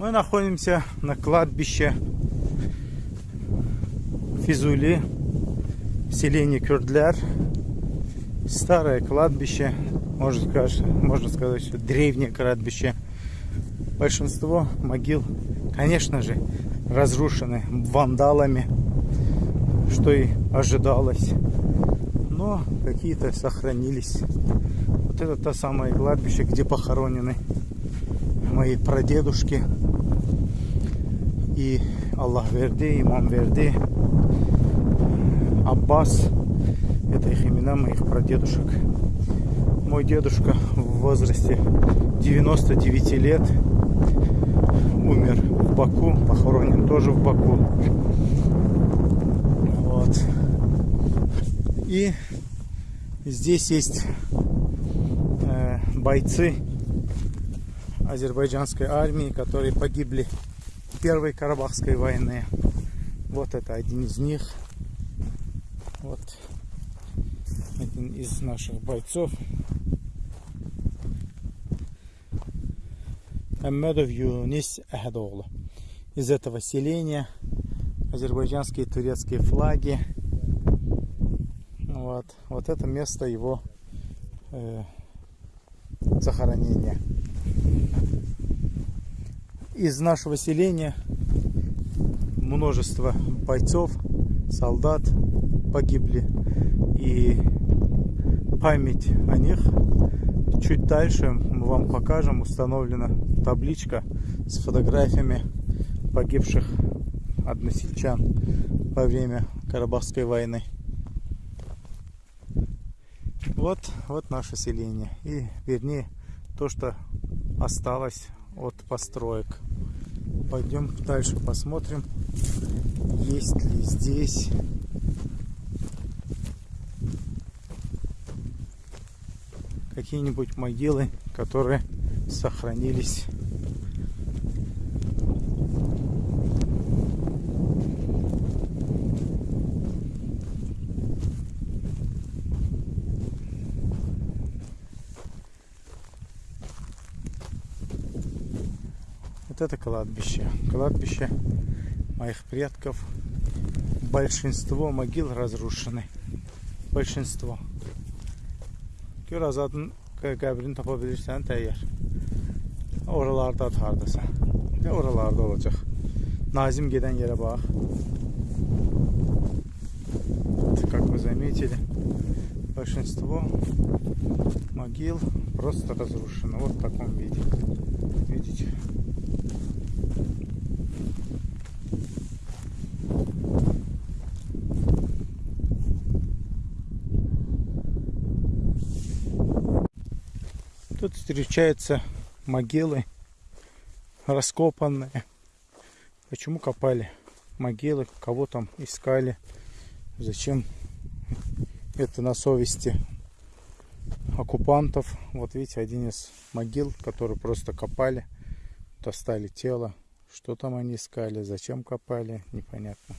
Мы находимся на кладбище Физули, селение Кюрдляр. Старое кладбище, можно сказать, можно сказать, что древнее кладбище. Большинство могил, конечно же, разрушены вандалами, что и ожидалось. Но какие-то сохранились. Вот это то самое кладбище, где похоронены мои прадедушки и Аллах Верди, Имам Верди, Аббас. Это их имена моих прадедушек. Мой дедушка в возрасте 99 лет умер в Баку, похоронен тоже в Баку. Вот. И здесь есть э, бойцы азербайджанской армии, которые погибли Первой Карабахской войне. Вот это один из них. Вот один из наших бойцов. Аммедов Юнис Ахадоглу. Из этого селения азербайджанские и турецкие флаги. Вот, вот это место его э, захоронения из нашего селения множество бойцов, солдат погибли. И память о них чуть дальше мы вам покажем. Установлена табличка с фотографиями погибших односельчан во время Карабахской войны. Вот, вот наше селение. И вернее то, что осталось от построек. Пойдем дальше посмотрим, есть ли здесь какие-нибудь могилы, которые сохранились Это кладбище. Кладбище моих предков. Большинство могил разрушены. Большинство. Gör azadın qəbrini tapa bilirsən təyyar. Oralarda hardasa. Ne oralarda olacaq. Nazim gedən yerə bax. Как вы заметили, большинство могил просто разрушено. Вот в таком виде. Видите? Тут встречаются могилы раскопанные. Почему копали могилы, кого там искали, зачем это на совести оккупантов. Вот видите, один из могил, который просто копали, достали тело. Что там они искали, зачем копали, непонятно.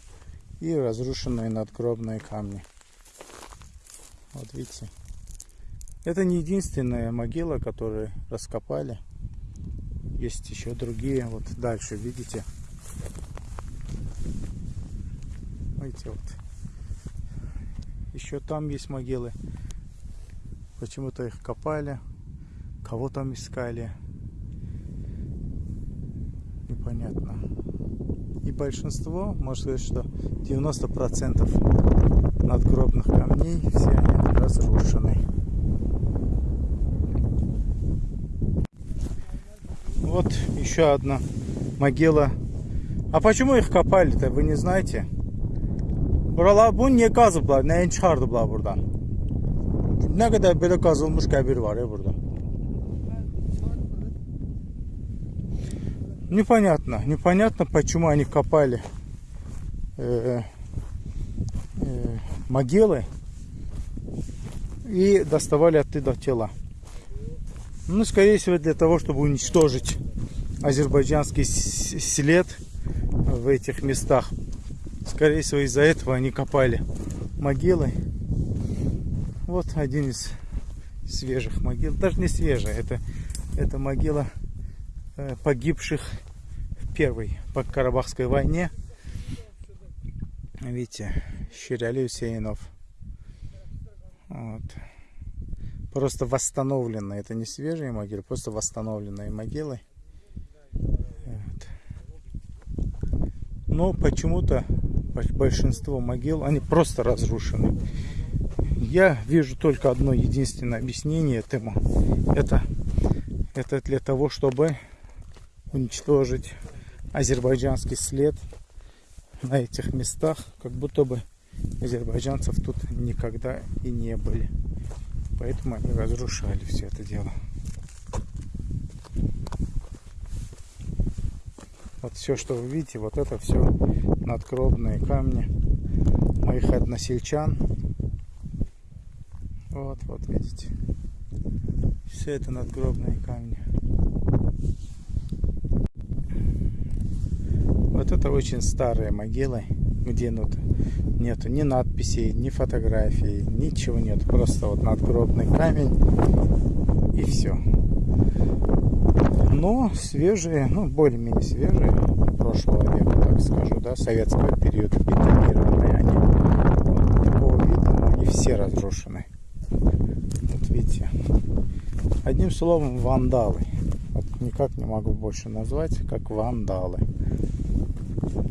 И разрушенные надгробные камни. Вот видите. Это не единственная могила, которую раскопали. Есть еще другие. Вот дальше, видите? Видите, вот. Еще там есть могилы. Почему-то их копали. Кого там искали. Непонятно. И большинство, можно сказать, что 90% надгробных камней все они разрушены. Вот еще одна могила. А почему их kопали-то, вы не знаете? Buralar bu niye kazıblar? Neyin çıxardıblar buradan? Ne kadar böyle kazılmış qəbir var ya burada. Непонятно, непонятно, почему они копали э, э, могилы и доставали оттуда тела. Ну, скорее всего, для того, чтобы уничтожить азербайджанский след в этих местах. Скорее всего, из-за этого они копали могилы. Вот один из свежих могил. Даже не свежая, это, это могила э, погибших первой по Карабахской войне. Видите, Усейнов. Вот. Просто восстановленные, это не свежие могилы, просто восстановленные могилы. Вот. Но почему-то большинство могил, они просто разрушены. Я вижу только одно единственное объяснение этому. Это, это для того, чтобы уничтожить азербайджанский след на этих местах, как будто бы азербайджанцев тут никогда и не были. Поэтому они разрушали все это дело. Вот все, что вы видите, вот это все надгробные камни моих односельчан. Вот, вот видите. Все это надгробные камни. Вот это очень старые могилы, где ну, нету ни надписей, ни фотографий, ничего нет. Просто вот надгробный камень и все. Но свежие, ну более-менее свежие, прошлого века, так скажу, да, советского периода, бетонированные они. Вот такого вида, но они все разрушены. Вот видите. Одним словом, вандалы. Вот никак не могу больше назвать, как вандалы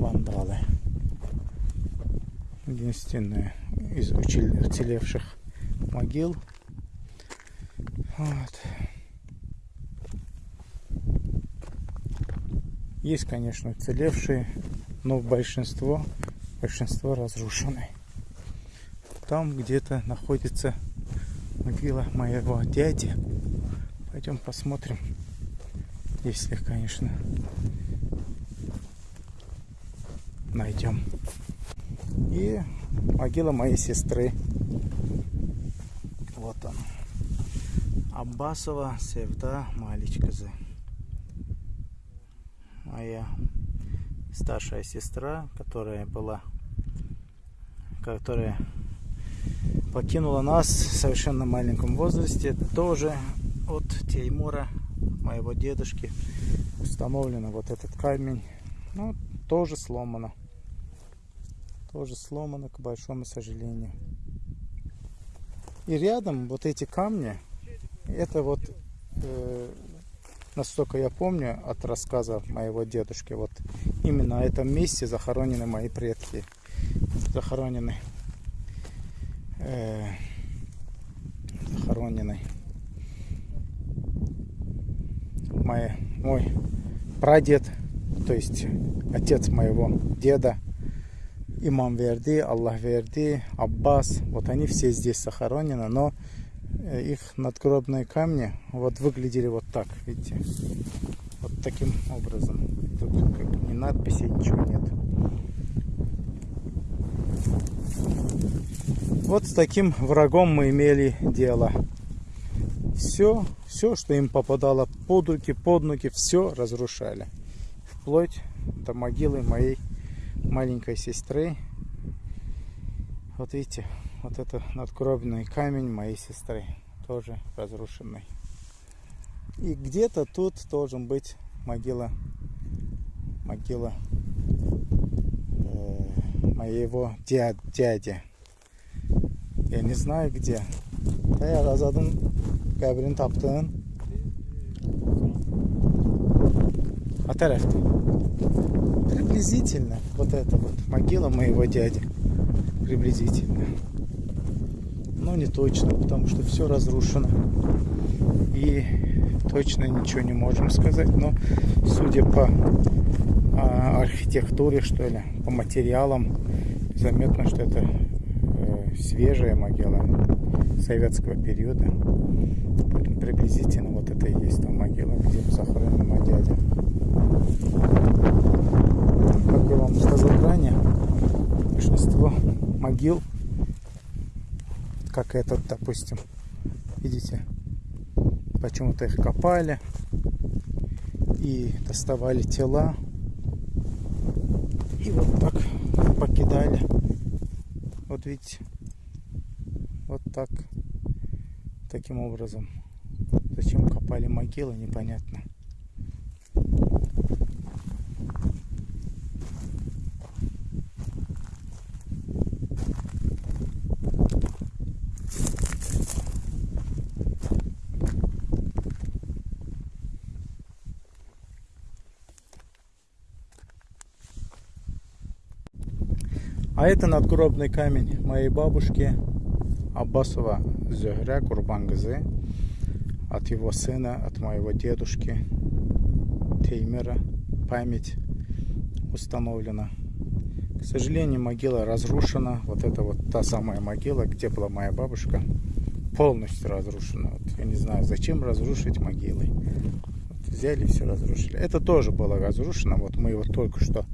вандалы. Единственное из уцелевших могил. Вот. Есть, конечно, уцелевшие, но большинство, большинство разрушены. Там где-то находится могила моего дяди. Пойдем посмотрим, если, конечно, найдем. И могила моей сестры. Вот он. Аббасова Севда Маличказы. Моя старшая сестра, которая была, которая покинула нас в совершенно маленьком возрасте, тоже от Теймура, моего дедушки, установлено вот этот камень. Ну, тоже сломано. Тоже сломано, к большому сожалению. И рядом вот эти камни, это вот, э, настолько я помню от рассказа моего дедушки, вот именно на этом месте захоронены мои предки. Захоронены. Э, захоронены. Мой, мой прадед, то есть отец моего деда, Имам Верди, Аллах Верди, Аббас, вот они все здесь захоронены, но э, их надгробные камни вот выглядели вот так, видите, вот таким образом. Тут как ни надписи, ничего нет. Вот с таким врагом мы имели дело. Все, все, что им попадало под руки, под ноги, все разрушали. Вплоть до могилы моей маленькой сестры. Вот видите, вот это надгробный камень моей сестры, тоже разрушенный. И где-то тут должен быть могила, могила э, моего дяд, дяди. Я не знаю где. Да я razadın qəbrini tapdın. А тарafta. Приблизительно вот это вот могила моего дяди. Приблизительно. Но не точно, потому что все разрушено. И точно ничего не можем сказать. Но судя по а, архитектуре, что ли, по материалам, заметно, что это э, свежая могила советского периода. Приблизительно вот это и есть там могила, где захоронен мой дядя как я вам сказал ранее, большинство могил, как этот, допустим, видите, почему-то их копали и доставали тела и вот так покидали. Вот видите, вот так, таким образом. Зачем копали могилы, непонятно. А это надгробный камень моей бабушки Аббасова Зюгря Курбангазы от его сына, от моего дедушки Теймера. Память установлена. К сожалению, могила разрушена. Вот это вот та самая могила, где была моя бабушка, полностью разрушена. Вот я не знаю, зачем разрушить могилы. Вот взяли и все разрушили. Это тоже было разрушено. Вот мы его только что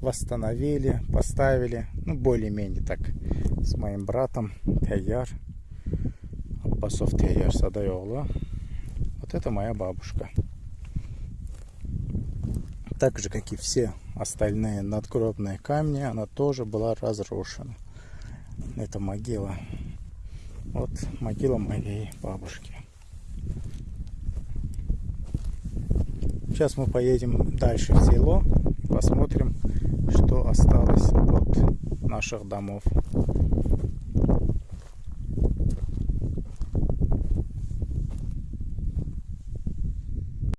восстановили, поставили. Ну, более-менее так. С моим братом Таяр. Аббасов Таяр Садайола. Вот это моя бабушка так же, как и все остальные надгробные камни, она тоже была разрушена. Это могила. Вот могила моей бабушки. Сейчас мы поедем дальше в село и посмотрим, что осталось от наших домов.